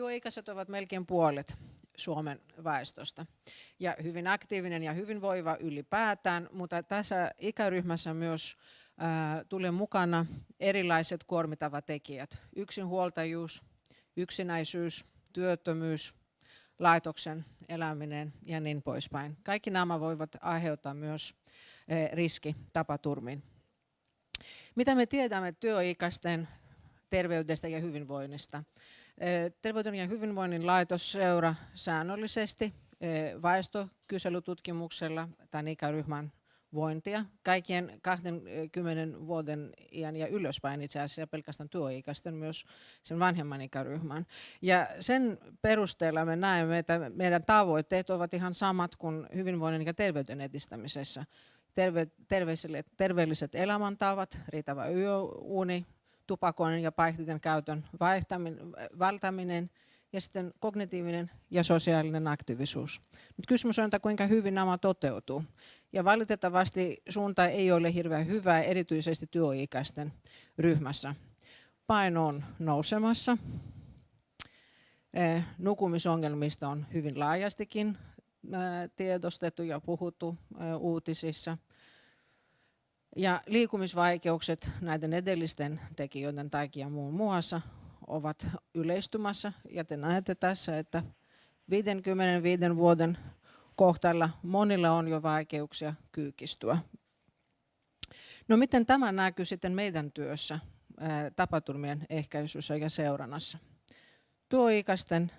Työikäiset ovat melkein puolet Suomen väestöstä ja hyvin aktiivinen ja hyvinvoiva ylipäätään, mutta tässä ikäryhmässä myös tulee mukana erilaiset kuormitavat tekijät. Yksinhuoltajuus, yksinäisyys, työttömyys, laitoksen eläminen ja niin poispäin. Kaikki nämä voivat aiheuttaa myös riski tapaturmiin. Mitä me tiedämme työikäisten terveydestä ja hyvinvoinnista? Terveyden ja hyvinvoinnin laitos seuraa säännöllisesti väestökyselytutkimuksella tämän ikäryhmän vointia kaikkien 20 vuoden iän ja ylöspäin itse asiassa pelkästään työikäisten myös sen vanhemman ikäryhmän. Ja sen perusteella me näemme, että meidän tavoitteet ovat ihan samat kuin hyvinvoinnin ja terveyden edistämisessä. Terve, terveelliset elämäntavat, riittävä yöuni, tupakoinnin ja päihteiden käytön välttäminen ja sitten kognitiivinen ja sosiaalinen aktiivisuus. Nyt kysymys on, että kuinka hyvin nämä toteutuu. Ja valitettavasti suunta ei ole hirveän hyvä, erityisesti työikäisten ryhmässä. Paino on nousemassa. Nukumisongelmista on hyvin laajastikin tiedostettu ja puhuttu uutisissa. Ja liikumisvaikeukset näiden edellisten tekijöiden takia muun muassa ovat yleistymässä. Ja te näette tässä, että 55 vuoden kohtalla monilla on jo vaikeuksia kyykistyä. No miten tämä näkyy sitten meidän työssä tapaturmien ehkäisyssä ja seurannassa? Tuoikäisten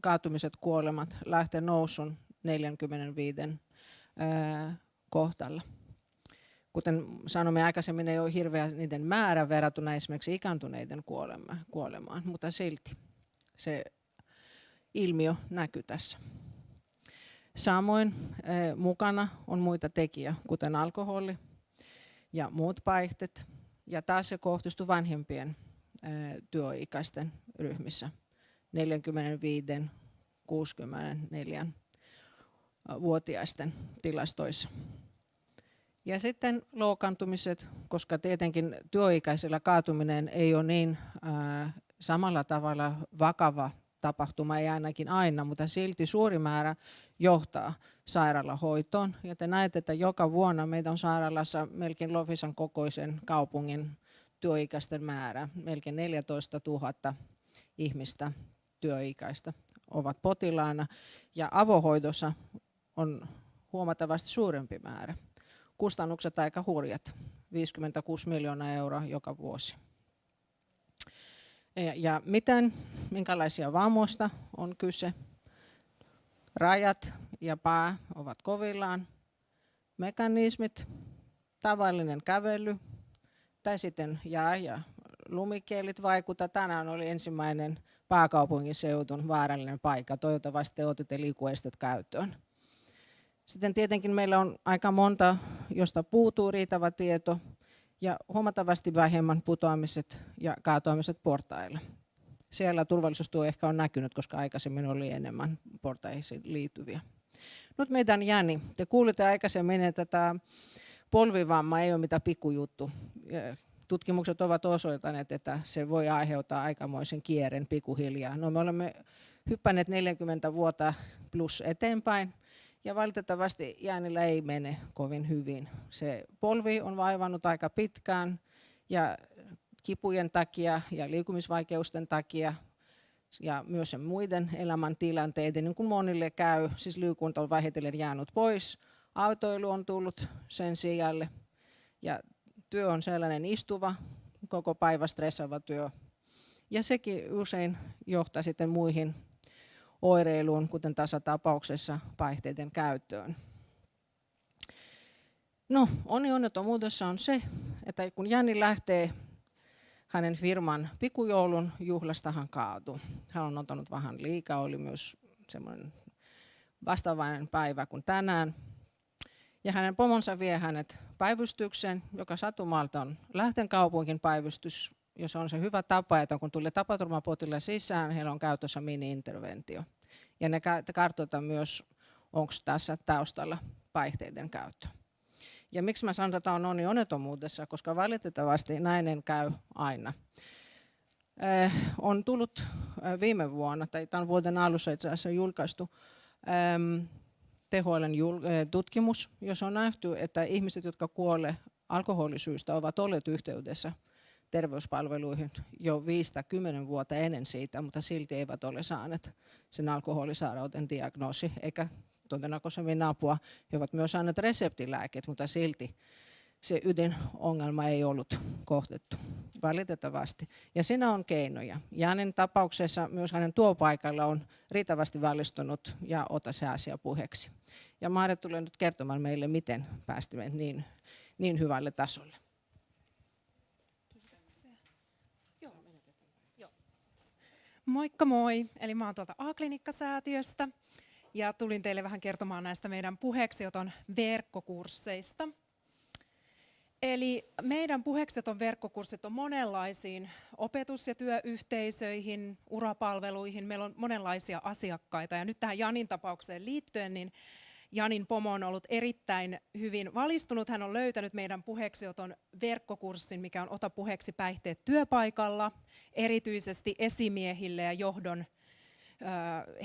kaatumiset, kuolemat lähtee nousun 45 kohtalla kuten sanomme aikaisemmin, ei ole hirveä niiden määrä verrattuna esimerkiksi ikääntyneiden kuolemaan, mutta silti se ilmiö näkyy tässä. Samoin eh, mukana on muita tekijä, kuten alkoholi ja muut päihteet. Ja taas se kohdistuu vanhempien eh, työikäisten ryhmissä 45-64 vuotiaisten tilastoissa. Ja sitten loukkaantumiset, koska tietenkin työikäisellä kaatuminen ei ole niin ää, samalla tavalla vakava tapahtuma, ei ainakin aina, mutta silti suuri määrä johtaa sairaalahoitoon. Ja te näette, että joka vuonna meitä on sairaalassa melkein Lofisan kokoisen kaupungin työikäisten määrä, melkein 14 000 ihmistä työikäistä ovat potilaana. Ja avohoidossa on huomattavasti suurempi määrä kustannukset aika hurjat, 56 miljoonaa euroa joka vuosi. Ja miten, minkälaisia vammoista on kyse? Rajat ja pää ovat kovillaan. Mekanismit, tavallinen kävely, tai sitten jää ja lumikielit vaikuta. Tänään oli ensimmäinen pääkaupunkiseutun vaarallinen paikka. Toivottavasti otitte liikuestet käyttöön. Sitten tietenkin meillä on aika monta, josta puutuu riittävä tieto ja huomattavasti vähemmän putoamiset ja kaatoamiset portailla. Siellä turvallisuustyö ehkä on näkynyt, koska aikaisemmin oli enemmän portaisiin liittyviä. Nyt meidän Jäni, te kuulitte aikaisemmin, että tämä polvivamma ei ole mitään pikkujuttu. Tutkimukset ovat osoittaneet, että se voi aiheuttaa aikamoisen kierren pikkuhiljaa. No me olemme hyppäneet 40 vuotta plus eteenpäin ja valitettavasti jäänillä ei mene kovin hyvin. Se polvi on vaivannut aika pitkään ja kipujen takia ja liikumisvaikeusten takia ja myös sen muiden elämäntilanteiden, niin kuin monille käy, siis liikunta on vähitellen jäänyt pois, autoilu on tullut sen sijalle ja työ on sellainen istuva, koko päivä stressaava työ. Ja sekin usein johtaa sitten muihin oireiluun, kuten tässä tapauksessa päihteiden käyttöön. No, onni onnettomuudessa on se, että kun Jänni lähtee hänen firman pikujoulun juhlasta hän kaatui. Hän on ottanut vähän liikaa, oli myös semmoinen vastaavainen päivä kuin tänään. Ja hänen pomonsa vie hänet päivystykseen, joka satumalta on Lähten kaupungin päivystys, jos on se hyvä tapa, että kun tulee tapaturmapotille sisään, heillä on käytössä mini-interventio. Ja ne kartoitetaan myös, onko tässä taustalla päihteiden käyttö. Ja miksi mä sanon, että on onni onnettomuudessa, koska valitettavasti näinen käy aina. on tullut viime vuonna, tai tämän vuoden alussa itse asiassa julkaistu THLn tutkimus, jossa on nähty, että ihmiset, jotka kuolee alkoholisyystä, ovat olleet yhteydessä terveyspalveluihin jo 5-10 vuotta ennen siitä, mutta silti eivät ole saaneet sen alkoholisairauden diagnoosi eikä todennäköisemmin apua. He ovat myös saaneet reseptilääkkeet, mutta silti se ydinongelma ei ollut kohtettu valitettavasti. Ja siinä on keinoja. Janin tapauksessa myös hänen tuopaikalla on riittävästi valistunut ja ota se asia puheeksi. Ja Maare tulee nyt kertomaan meille, miten päästimme niin, niin hyvälle tasolle. Moikka moi, eli mä oon tuolta A-klinikkasäätiöstä ja tulin teille vähän kertomaan näistä meidän puheeksioton verkkokursseista. Eli meidän puheeksioton verkkokurssit on monenlaisiin opetus- ja työyhteisöihin, urapalveluihin. Meillä on monenlaisia asiakkaita ja nyt tähän Janin tapaukseen liittyen, niin Janin pomo on ollut erittäin hyvin valistunut. Hän on löytänyt meidän puheeksioton verkkokurssin, mikä on Ota puheeksi päihteet työpaikalla, erityisesti esimiehille ja johdon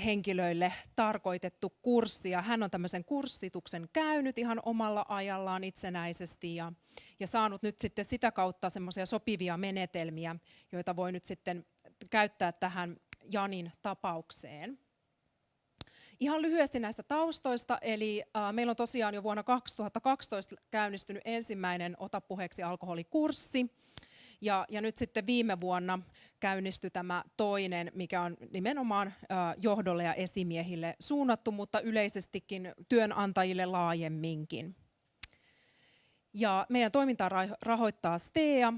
henkilöille tarkoitettu kurssi. Ja hän on tämmöisen kurssituksen käynyt ihan omalla ajallaan itsenäisesti ja, ja saanut nyt sitten sitä kautta semmoisia sopivia menetelmiä, joita voi nyt sitten käyttää tähän Janin tapaukseen. Ihan lyhyesti näistä taustoista, eli äh, meillä on tosiaan jo vuonna 2012 käynnistynyt ensimmäinen Ota puheeksi alkoholikurssi, ja, ja nyt sitten viime vuonna käynnistyi tämä toinen, mikä on nimenomaan äh, johdolle ja esimiehille suunnattu, mutta yleisestikin työnantajille laajemminkin. Ja meidän toimintaa rahoittaa STEA,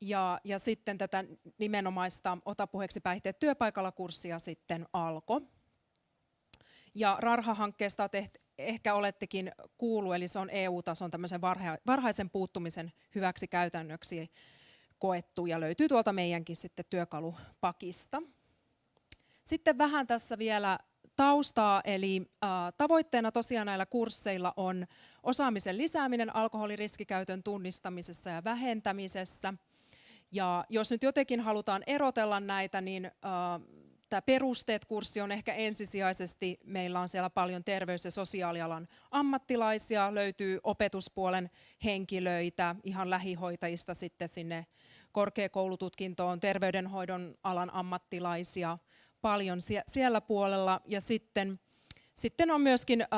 ja, ja sitten tätä nimenomaista Ota puheeksi päihteet työpaikalla kurssia sitten alkoi. Ja Rarha-hankkeesta ehkä olettekin kuullut, eli se on EU-tason tämmöisen varhaisen puuttumisen hyväksi käytännöksi koettu ja löytyy tuolta meidänkin sitten työkalupakista. Sitten vähän tässä vielä taustaa, eli tavoitteena tosiaan näillä kursseilla on osaamisen lisääminen alkoholiriskikäytön tunnistamisessa ja vähentämisessä. Ja jos nyt jotenkin halutaan erotella näitä, niin tämä perusteet-kurssi on ehkä ensisijaisesti, meillä on siellä paljon terveys- ja sosiaalialan ammattilaisia, löytyy opetuspuolen henkilöitä, ihan lähihoitajista sitten sinne korkeakoulututkintoon, terveydenhoidon alan ammattilaisia paljon siellä puolella. Ja sitten, sitten on myöskin äh,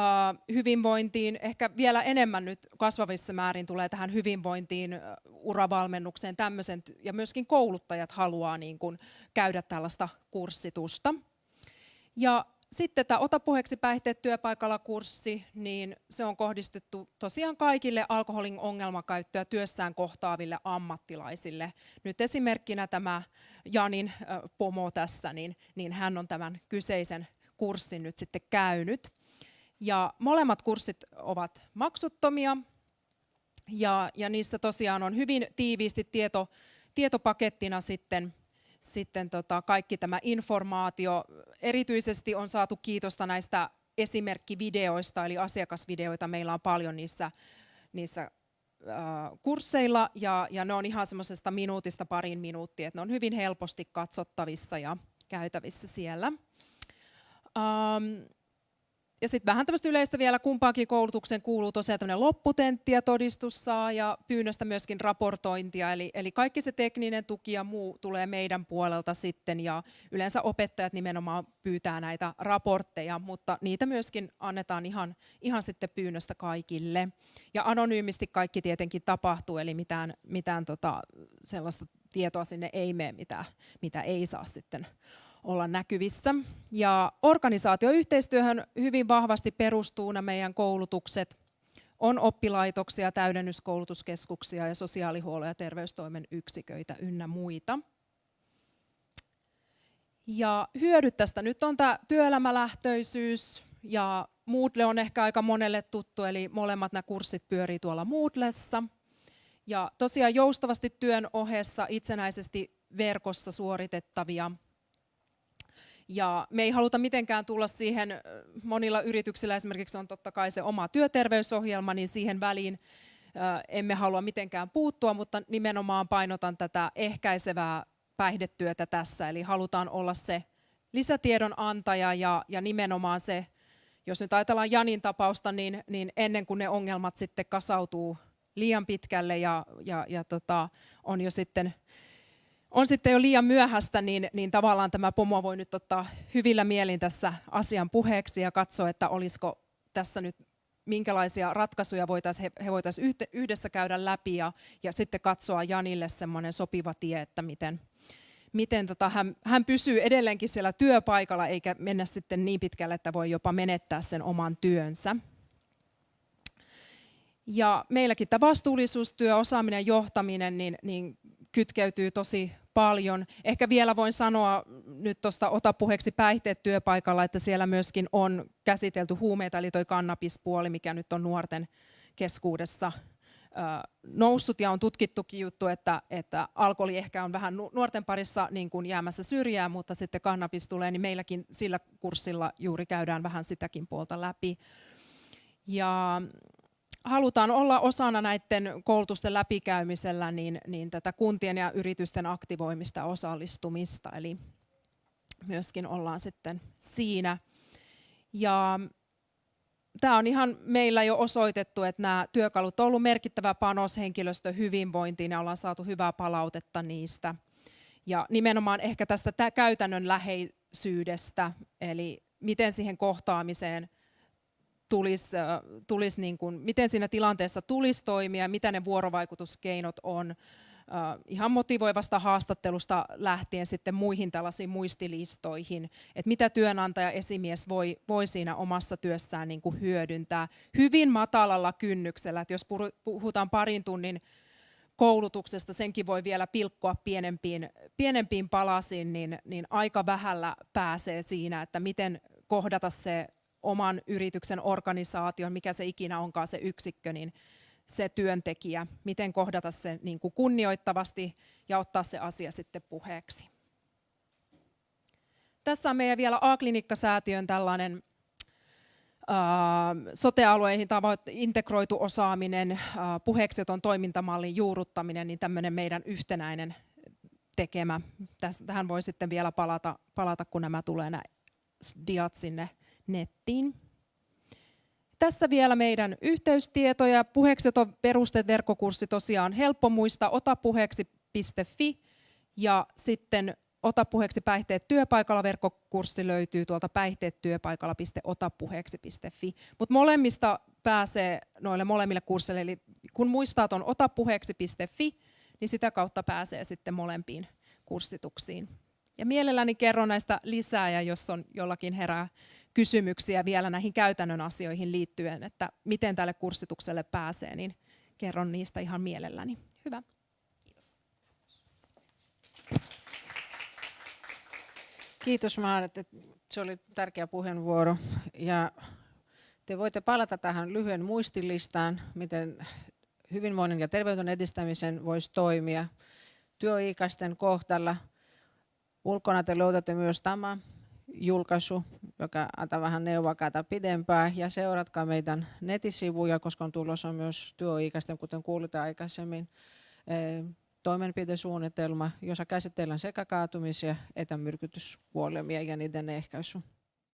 hyvinvointiin, ehkä vielä enemmän nyt kasvavissa määrin tulee tähän hyvinvointiin, äh, uravalmennukseen tämmöisen, ja myöskin kouluttajat haluaa niin kuin, käydä tällaista kurssitusta. Ja sitten tämä Ota puheeksi päihteet työpaikalla kurssi, niin se on kohdistettu tosiaan kaikille alkoholin ongelmakäyttöä työssään kohtaaville ammattilaisille. Nyt esimerkkinä tämä Janin pomo tässä, niin, niin hän on tämän kyseisen kurssin nyt sitten käynyt. Ja molemmat kurssit ovat maksuttomia ja, ja niissä tosiaan on hyvin tiiviisti tieto, tietopakettina sitten sitten tota, kaikki tämä informaatio. Erityisesti on saatu kiitosta näistä esimerkkivideoista, eli asiakasvideoita meillä on paljon niissä, niissä kursseilla, ja, ja ne on ihan semmoisesta minuutista parin minuuttia, että ne on hyvin helposti katsottavissa ja käytävissä siellä. Um, ja sitten vähän tämmöistä yleistä vielä kumpaakin koulutuksen kuuluu tosiaan tämmöinen lopputentti ja todistus saa ja pyynnöstä myöskin raportointia. Eli, eli kaikki se tekninen tuki ja muu tulee meidän puolelta sitten ja yleensä opettajat nimenomaan pyytää näitä raportteja, mutta niitä myöskin annetaan ihan, ihan sitten pyynnöstä kaikille. Ja anonyymisti kaikki tietenkin tapahtuu, eli mitään, mitään tota, sellaista tietoa sinne ei mene, mitä, mitä ei saa sitten olla näkyvissä. Ja organisaatioyhteistyöhön hyvin vahvasti perustuu nämä meidän koulutukset. On oppilaitoksia, täydennyskoulutuskeskuksia ja sosiaalihuollon ja terveystoimen yksiköitä ynnä muita. Ja hyödyt tästä nyt on tämä työelämälähtöisyys ja Moodle on ehkä aika monelle tuttu, eli molemmat nämä kurssit pyörii tuolla Moodlessa. Ja tosiaan joustavasti työn ohessa itsenäisesti verkossa suoritettavia ja me ei haluta mitenkään tulla siihen, monilla yrityksillä esimerkiksi on totta kai se oma työterveysohjelma, niin siihen väliin emme halua mitenkään puuttua, mutta nimenomaan painotan tätä ehkäisevää päihdetyötä tässä. Eli halutaan olla se lisätiedon antaja ja, ja nimenomaan se, jos nyt ajatellaan Janin tapausta, niin, niin ennen kuin ne ongelmat sitten kasautuu liian pitkälle ja, ja, ja tota, on jo sitten on sitten jo liian myöhäistä, niin, niin tavallaan tämä pomo voi nyt ottaa hyvillä mielin tässä asian puheeksi ja katsoa, että olisiko tässä nyt minkälaisia ratkaisuja voitaisiin, he, he voitaisiin yhdessä käydä läpi ja, ja sitten katsoa Janille semmoinen sopiva tie, että miten, miten tota, hän, hän pysyy edelleenkin siellä työpaikalla eikä mennä sitten niin pitkälle, että voi jopa menettää sen oman työnsä. Ja meilläkin tämä vastuullisuustyö, osaaminen ja johtaminen niin, niin kytkeytyy tosi paljon. Ehkä vielä voin sanoa nyt tuosta ota puheeksi päihteet työpaikalla, että siellä myöskin on käsitelty huumeita, eli tuo kannabispuoli, mikä nyt on nuorten keskuudessa noussut ja on tutkittukin juttu, että, että alkoholi ehkä on vähän nuorten parissa niin kuin jäämässä syrjään, mutta sitten kannabis tulee, niin meilläkin sillä kurssilla juuri käydään vähän sitäkin puolta läpi. Ja halutaan olla osana näiden koulutusten läpikäymisellä niin, niin tätä kuntien ja yritysten aktivoimista osallistumista, eli myöskin ollaan sitten siinä. Ja tämä on ihan meillä jo osoitettu, että nämä työkalut on ollut merkittävä panos henkilöstön hyvinvointiin ja ollaan saatu hyvää palautetta niistä. Ja nimenomaan ehkä tästä käytännön läheisyydestä, eli miten siihen kohtaamiseen – tulisi, tulisi niin kuin, miten siinä tilanteessa tulisi toimia, mitä ne vuorovaikutuskeinot on, ihan motivoivasta haastattelusta lähtien sitten muihin tällaisiin muistilistoihin, että mitä työnantaja esimies voi, voi siinä omassa työssään niin kuin hyödyntää hyvin matalalla kynnyksellä, että jos puhutaan parin tunnin koulutuksesta, senkin voi vielä pilkkoa pienempiin, pienempiin palasiin, niin, niin aika vähällä pääsee siinä, että miten kohdata se oman yrityksen organisaation, mikä se ikinä onkaan se yksikkö, niin se työntekijä, miten kohdata se niin kuin kunnioittavasti ja ottaa se asia sitten puheeksi. Tässä on meidän vielä A-klinikkasäätiön tällainen sote-alueihin integroitu osaaminen, puheeksioton toimintamallin juurruttaminen, niin tämmöinen meidän yhtenäinen tekemä. Tähän voi sitten vielä palata, palata kun nämä tulee nämä diat sinne nettiin. Tässä vielä meidän yhteystietoja. Puheeksioton perusteet verkkokurssi tosiaan helppo muistaa otapuheeksi.fi ja sitten Ota puheeksi päihteet työpaikalla verkkokurssi löytyy tuolta päihteettyöpaikalla.otapuheeksi.fi. Mutta molemmista pääsee noille molemmille kursseille, eli kun muistaa tuon otapuheeksi.fi, niin sitä kautta pääsee sitten molempiin kurssituksiin. Ja mielelläni kerron näistä lisää, ja jos on jollakin herää kysymyksiä vielä näihin käytännön asioihin liittyen, että miten tälle kurssitukselle pääsee, niin kerron niistä ihan mielelläni. Hyvä. Kiitos. Kiitos Maaret, se oli tärkeä puheenvuoro. Ja te voitte palata tähän lyhyen muistilistaan, miten hyvinvoinnin ja terveyden edistämisen voisi toimia työikäisten kohtalla. Ulkona te löydätte myös tämä julkaisu, joka antaa vähän neuvoa pidempään. Ja seuratkaa meidän netisivuja, koska on tulossa myös työikäisten, kuten kuulitte aikaisemmin, eh, toimenpidesuunnitelma, jossa käsitellään sekä kaatumisia että myrkytyskuolemia ja niiden ehkäisy.